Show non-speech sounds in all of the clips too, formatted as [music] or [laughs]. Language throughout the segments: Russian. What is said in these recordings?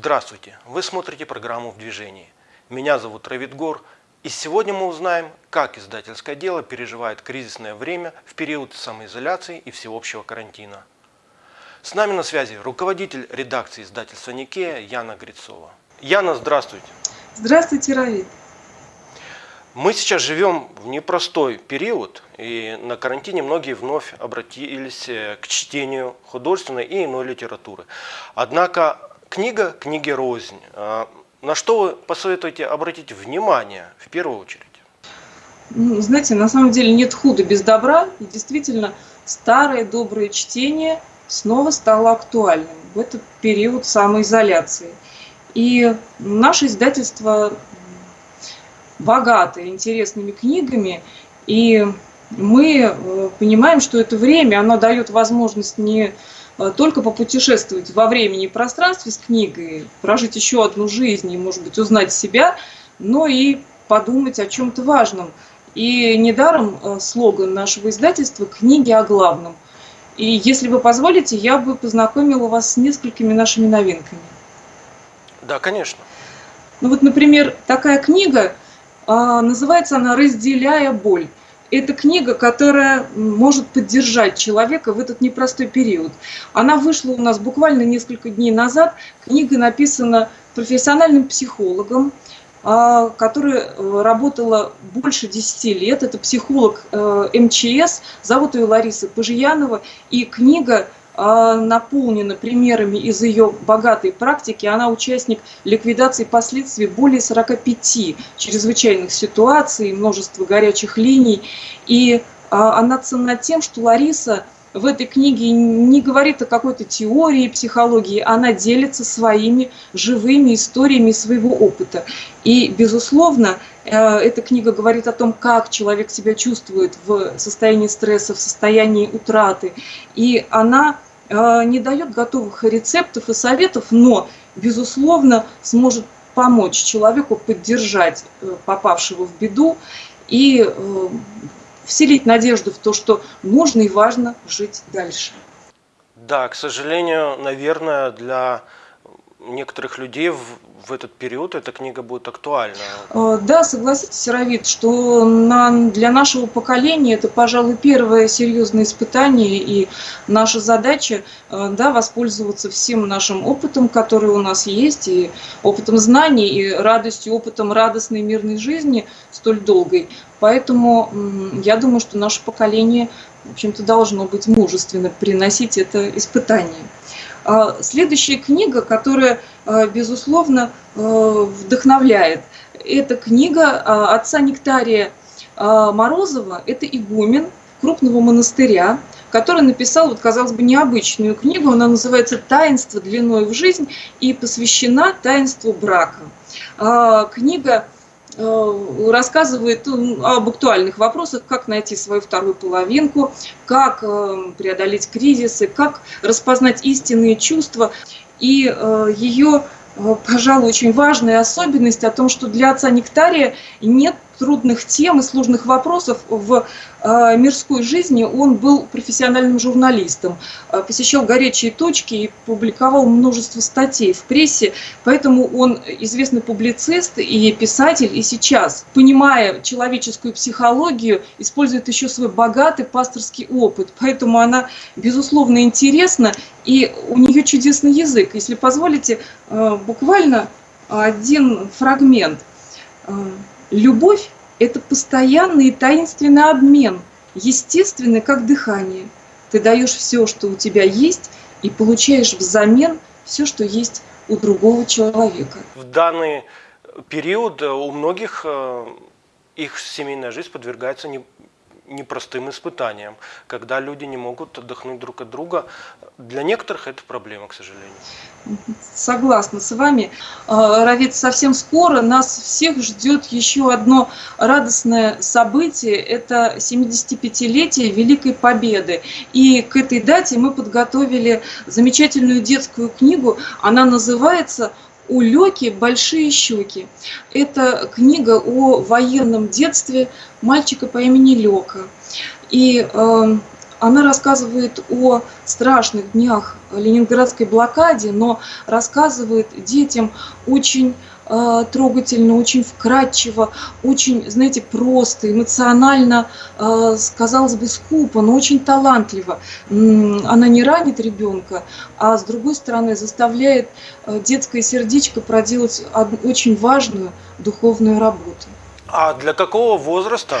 Здравствуйте! Вы смотрите программу «В движении». Меня зовут Равид Гор, и сегодня мы узнаем, как издательское дело переживает кризисное время в период самоизоляции и всеобщего карантина. С нами на связи руководитель редакции издательства «Никея» Яна Грицова. Яна, здравствуйте! Здравствуйте, Равид! Мы сейчас живем в непростой период, и на карантине многие вновь обратились э, к чтению художественной и иной литературы. Однако Книга книги рознь. А на что вы посоветуете обратить внимание в первую очередь? Ну, знаете, на самом деле нет худа без добра. И действительно, старое доброе чтение снова стало актуальным в этот период самоизоляции. И наше издательство богато интересными книгами, и мы э, понимаем, что это время, оно дает возможность не только попутешествовать во времени и пространстве с книгой, прожить еще одну жизнь и, может быть, узнать себя, но и подумать о чем-то важном. И недаром э, слоган нашего издательства «Книги о главном». И если вы позволите, я бы познакомила вас с несколькими нашими новинками. Да, конечно. Ну вот, например, такая книга, а, называется она «Разделяя боль». Это книга, которая может поддержать человека в этот непростой период. Она вышла у нас буквально несколько дней назад. Книга написана профессиональным психологом, а, которая э, работала больше 10 лет. Это психолог э, МЧС, зовут ее Лариса Пожиянова. И книга наполнена примерами из ее богатой практики. Она участник ликвидации последствий более 45 чрезвычайных ситуаций, множество горячих линий. И а, она ценна тем, что Лариса в этой книге не говорит о какой-то теории психологии, она делится своими живыми историями своего опыта. И, безусловно, э, эта книга говорит о том, как человек себя чувствует в состоянии стресса, в состоянии утраты. И она не дает готовых рецептов и советов, но, безусловно, сможет помочь человеку поддержать э, попавшего в беду и э, вселить надежду в то, что нужно и важно жить дальше. Да, к сожалению, наверное, для некоторых людей в, в этот период эта книга будет актуальна. Э, да, согласитесь, Равид, что на, для нашего поколения это, пожалуй, первое серьезное испытание, и наша задача э, да, воспользоваться всем нашим опытом, который у нас есть, и опытом знаний, и радостью, опытом радостной мирной жизни столь долгой. Поэтому я думаю, что наше поколение, в общем-то, должно быть мужественно приносить это испытание. А, следующая книга, которая, а, безусловно, а, вдохновляет, это книга отца Нектария Морозова, это игумен крупного монастыря, который написал, вот, казалось бы, необычную книгу. Она называется «Таинство длиной в жизнь» и посвящена таинству брака. Книга Э, рассказывает ну, об актуальных вопросах, как найти свою вторую половинку, как э, преодолеть кризисы, как распознать истинные чувства. И э, ее, пожалуй, очень важная особенность о том, что для отца Нектария нет трудных тем и сложных вопросов в э, мирской жизни. Он был профессиональным журналистом, э, посещал горячие точки и публиковал множество статей в прессе, поэтому он известный публицист и писатель, и сейчас, понимая человеческую психологию, использует еще свой богатый пасторский опыт, поэтому она, безусловно, интересна, и у нее чудесный язык. Если позволите, э, буквально один фрагмент – Любовь – это постоянный и таинственный обмен, естественный, как дыхание. Ты даешь все, что у тебя есть, и получаешь взамен все, что есть у другого человека. В данный период у многих э, их семейная жизнь подвергается непростым испытанием, когда люди не могут отдохнуть друг от друга. Для некоторых это проблема, к сожалению. Согласна с вами. А, Равид, совсем скоро нас всех ждет еще одно радостное событие. Это 75-летие Великой Победы. И к этой дате мы подготовили замечательную детскую книгу. Она называется у Леки большие щеки. Это книга о военном детстве мальчика по имени Лека. И э, Она рассказывает о страшных днях Ленинградской блокаде, но рассказывает детям очень э, трогательно, очень вкрадчиво, очень, знаете, просто, эмоционально, э, казалось бы, скупо, но очень талантливо. Она не ранит ребенка, а с другой стороны заставляет э, детское сердечко проделать очень важную духовную работу. А для какого возраста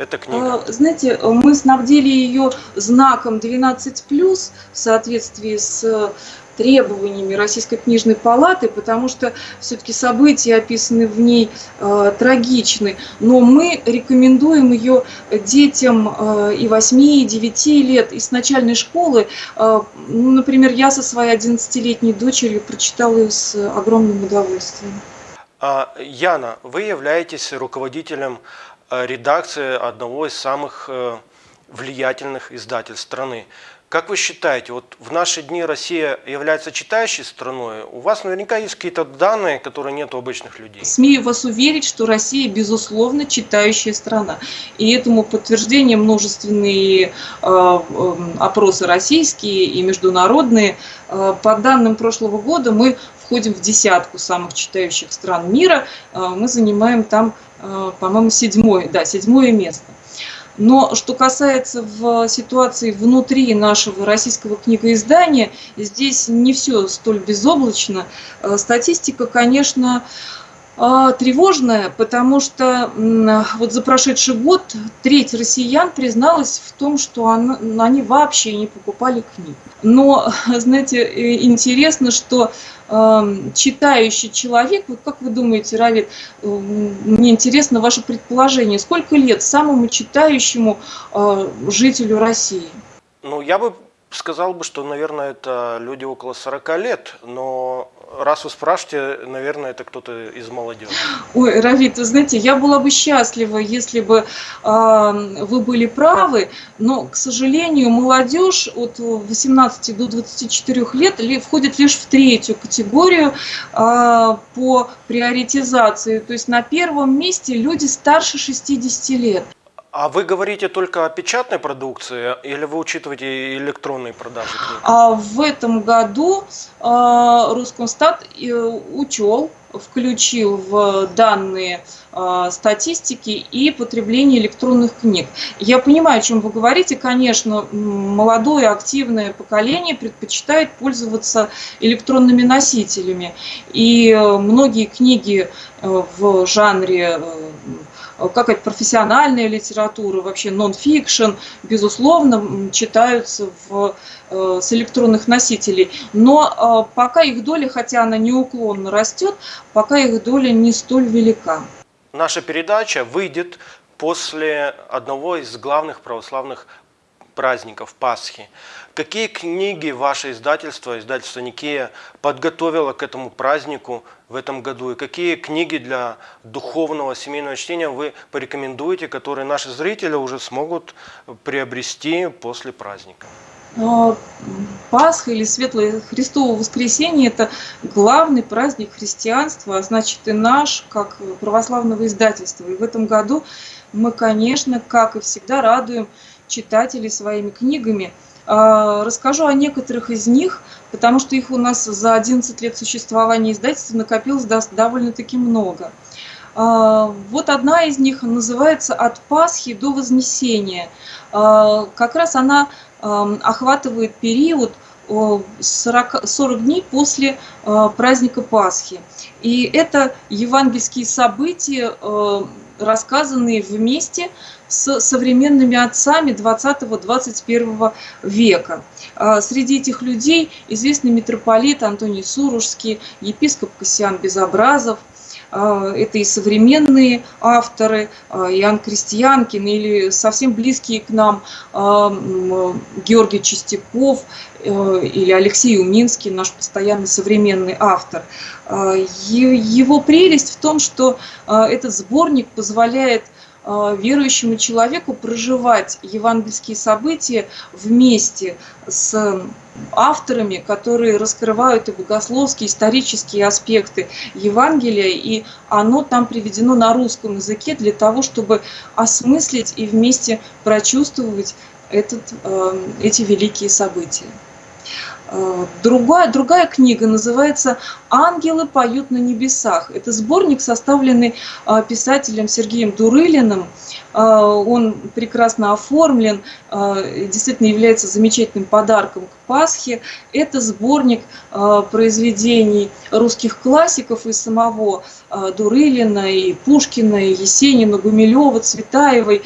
эта книга? Знаете, мы снабдили ее знаком 12+, в соответствии с требованиями Российской книжной палаты, потому что все-таки события, описанные в ней, э, трагичны. Но мы рекомендуем ее детям э, и 8, и 9 лет, и с начальной школы. Э, ну, например, я со своей 11-летней дочерью прочитала ее с огромным удовольствием. А, Яна, вы являетесь руководителем э, редакции одного из самых э, влиятельных издательств страны. Как вы считаете, вот в наши дни Россия является читающей страной? У вас наверняка есть какие-то данные, которые нет у обычных людей. Смею вас уверить, что Россия, безусловно, читающая страна. И этому подтверждение множественные э, э, опросы российские и международные. По данным прошлого года мы входим в десятку самых читающих стран мира. Мы занимаем там, по-моему, седьмое, да, седьмое место. Но что касается в ситуации внутри нашего российского книгоиздания, здесь не все столь безоблачно. Э, статистика, конечно, а, тревожная, потому что вот за прошедший год треть россиян призналась в том, что они вообще не покупали книг. Но, [laughs] знаете, интересно, что эм, читающий человек, вот как вы думаете, Равид, мне интересно ваше предположение, сколько лет самому читающему э, жителю России? Ну, я бы сказал бы, что, наверное, это люди около 40 лет, но раз вы спрашиваете, наверное, это кто-то из молодежи. Ой, Равит, вы знаете, я была бы счастлива, если бы э, вы были правы, но, к сожалению, молодежь от 18 до 24 лет ли, входит лишь в третью категорию э, по приоритизации. То есть на первом месте люди старше 60 лет. А вы говорите только о печатной продукции или вы учитываете электронные продажи книг? А в этом году э, Роскомстат э, учел, включил в данные э, статистики и потребление электронных книг. Я понимаю, о чем вы говорите. Конечно, молодое активное поколение предпочитает пользоваться электронными носителями. И многие книги в жанре Э, как это профессиональная литература, вообще нон-фикшн, безусловно, читаются в, э, с электронных носителей. Но э, пока их доля, хотя она неуклонно растет, пока их доля не столь велика. Наша передача выйдет после одного из главных православных праздников Пасхи. Какие книги ваше издательство, издательство Никея, подготовило к этому празднику в этом году? И какие книги для духовного семейного чтения вы порекомендуете, которые наши зрители уже смогут приобрести после праздника? Пасха или Светлое Христово воскресенье – это главный праздник христианства, а значит и наш, как православного издательства. И в этом году мы, конечно, как и всегда, радуем читателей своими книгами. А, расскажу о некоторых из них, потому что их у нас за 11 лет существования издательства накопилось довольно-таки много. А, вот одна из них называется «От Пасхи до Вознесения». А, как раз она охватывает период 40, 40 дней после праздника Пасхи. И это евангельские события, рассказанные вместе с современными отцами 20-21 века. А, среди этих людей известный митрополит Антоний Суружский, епископ Кассиан Безобразов, а, это и современные авторы, а, Иоанн Крестьянкин или совсем близкие к нам Георгий Чистяков э, или Алексей Уминский, наш постоянный современный автор. Его прелесть в том, что этот сборник позволяет верующему человеку проживать евангельские события вместе с авторами, которые раскрывают и богословские, исторические аспекты Евангелия, и оно там приведено на русском языке для того, чтобы осмыслить и вместе прочувствовать этот, эти великие события. Э, другая, другая книга называется «Ангелы поют на небесах». Это сборник, составленный э, писателем Сергеем Дурылиным. Э, он прекрасно оформлен, действительно является замечательным подарком к Пасхе. Это сборник произведений русских классиков и самого Дурылина, и Пушкина, и Есенина, Гумилева, Цветаевой.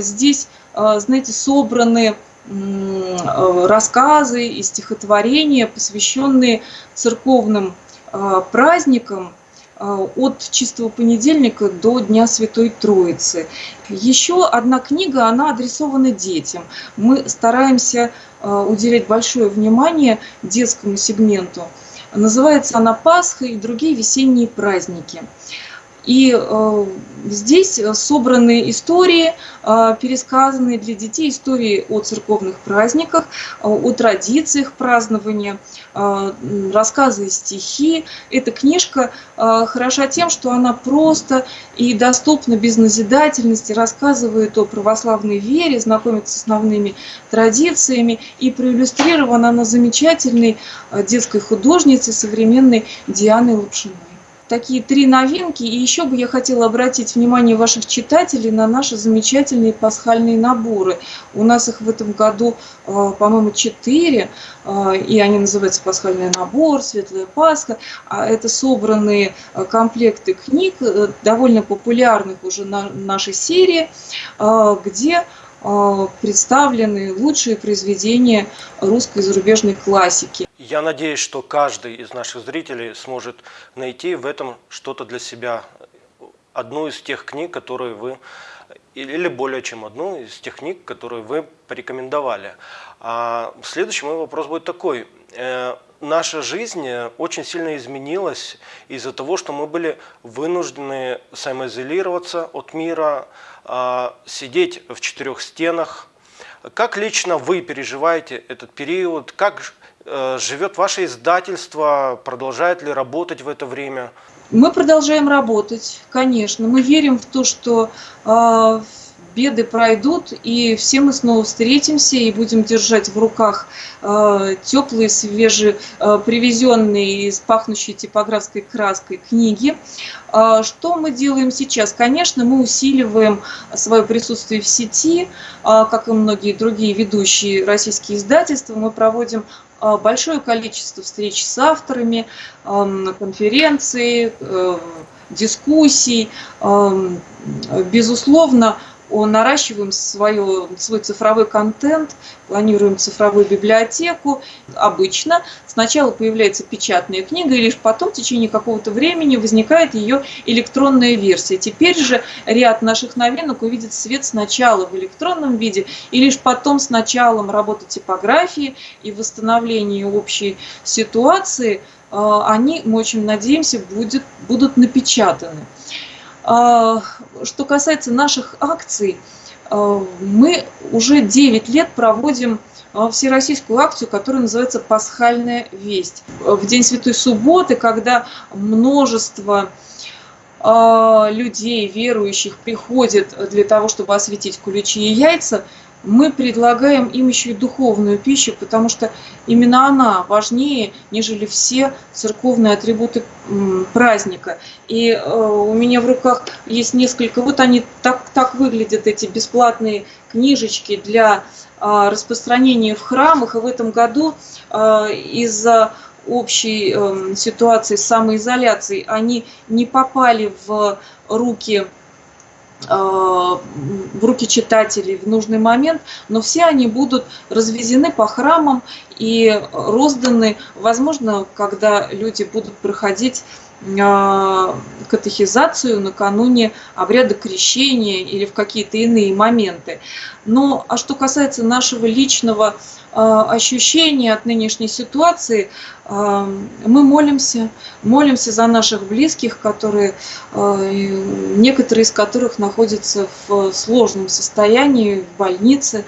Здесь, знаете, собраны рассказы и стихотворения, посвященные церковным э, праздникам э, от чистого понедельника до Дня Святой Троицы. Еще одна книга, она адресована детям. Мы стараемся уделять большое внимание детскому сегменту. Называется она «Пасха и другие весенние праздники». И э, здесь собраны истории, э, пересказанные для детей, истории о церковных праздниках, э, о традициях празднования, э, рассказы и стихи. Эта книжка э, хороша тем, что она просто и доступна без назидательности, рассказывает о православной вере, знакомит с основными традициями и проиллюстрирована она замечательной э, детской художницей современной Дианой Лапшиной такие три новинки. И еще бы я хотела обратить внимание ваших читателей на наши замечательные пасхальные наборы. У нас их в этом году, э, по-моему, четыре, э, и они называются «Пасхальный набор», «Светлая Пасха». А это собранные э, комплекты книг, довольно популярных уже на нашей серии, где представлены лучшие произведения русской и зарубежной классики. Я надеюсь, что каждый из наших зрителей сможет найти в этом что-то для себя. Одну из тех книг, которые вы, или более чем одну из тех книг, которые вы порекомендовали. А следующий мой вопрос будет такой. Э, наша жизнь очень сильно изменилась из-за того, что мы были вынуждены самоизолироваться от мира, а, сидеть в четырех стенах. Как лично вы переживаете этот период? Как Э, живет ваше издательство, продолжает ли работать в это время? Мы продолжаем работать, конечно. Мы верим в то, что э, беды пройдут, и все мы снова встретимся и будем держать в руках э, теплые, свежие, э, привезенные из пахнущей типографской краской книги. Э, что мы делаем сейчас? Конечно, мы усиливаем свое присутствие в сети, э, как и многие другие ведущие российские издательства. Мы проводим а, большое количество встреч с авторами, конференций, э, дискуссий. Безусловно, наращиваем свое, свой цифровой контент, планируем цифровую библиотеку. Обычно сначала появляется печатная книга, и лишь потом, в течение какого-то времени, возникает ее электронная версия. Теперь же ряд наших новинок увидит свет сначала в электронном виде, и лишь потом с началом работы типографии и восстановления общей ситуации э, они, мы очень надеемся, будет, будут напечатаны. А, что касается наших акций, а, мы уже 9 лет проводим а, всероссийскую акцию, которая называется «Пасхальная весть». В день Святой Субботы, когда множество людей, верующих, приходят для того, чтобы осветить куличи и яйца, мы предлагаем им еще и духовную пищу, потому что именно она важнее, нежели все церковные атрибуты праздника. И э, у меня в руках есть несколько, вот они так, так выглядят, эти бесплатные книжечки для э, распространения в храмах. И в этом году э, из-за общей э, ситуации с самоизоляцией они не попали в руки в руки читателей в нужный момент, но все они будут развезены по храмам и розданы, возможно, когда люди будут проходить э, катехизацию накануне обряда крещения или в какие-то иные моменты. Но а что касается нашего личного а, ощущения от нынешней ситуации, а, мы молимся, молимся за наших близких, которые, а, некоторые из которых находятся в сложном состоянии, в больнице.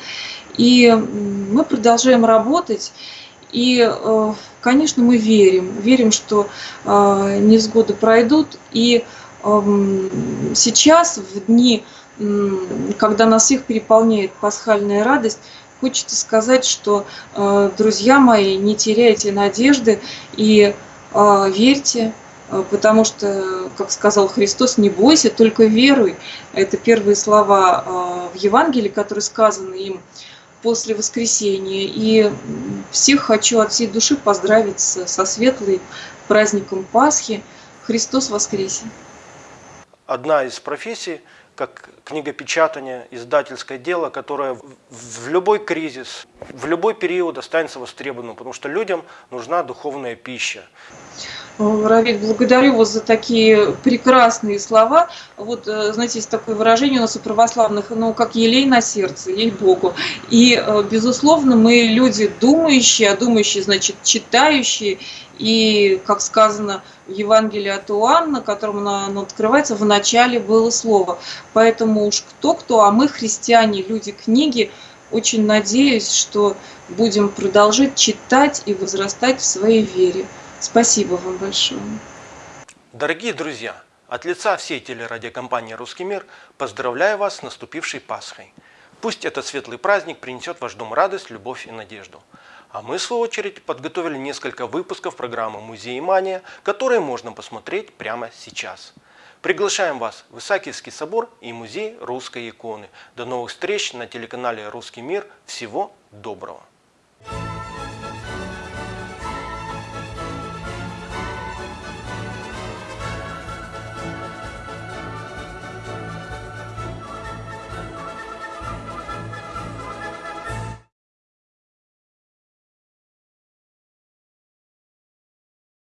И мы продолжаем работать. И, конечно, мы верим, верим, что невзгоды пройдут. И сейчас, в дни, когда нас всех переполняет пасхальная радость, хочется сказать, что, э, друзья мои, не теряйте надежды и э, верьте, э, потому что, как сказал Христос, не бойся, только веруй. Это первые слова в Евангелии, которые сказаны им после воскресения. И всех хочу от всей души поздравить со светлой праздником Пасхи. Христос воскресе! Одна из профессий – как книгопечатание, издательское дело, которое в любой кризис, в любой период останется востребованным, потому что людям нужна духовная пища. Равиль, благодарю вас за такие прекрасные слова. Вот, э, знаете, есть такое выражение у нас у православных, ну, как елей на сердце, ей-богу. И, э, безусловно, мы люди думающие, а думающие, значит, читающие. И, как сказано в Евангелии от Иоанна, которому оно открывается, в начале было слово. Поэтому уж кто-кто, а мы, христиане, люди книги, очень надеюсь, что будем продолжать читать и возрастать в своей вере. Спасибо вам большое. Дорогие друзья, от лица всей телерадиокомпании «Русский мир» поздравляю вас с наступившей Пасхой. Пусть этот светлый праздник принесет в ваш дом радость, любовь и надежду. А мы, в свою очередь, подготовили несколько выпусков программы «Музей Мания», которые можно посмотреть прямо сейчас. Приглашаем вас в Исаакиевский собор и музей русской иконы. До новых встреч на телеканале «Русский мир». Всего доброго!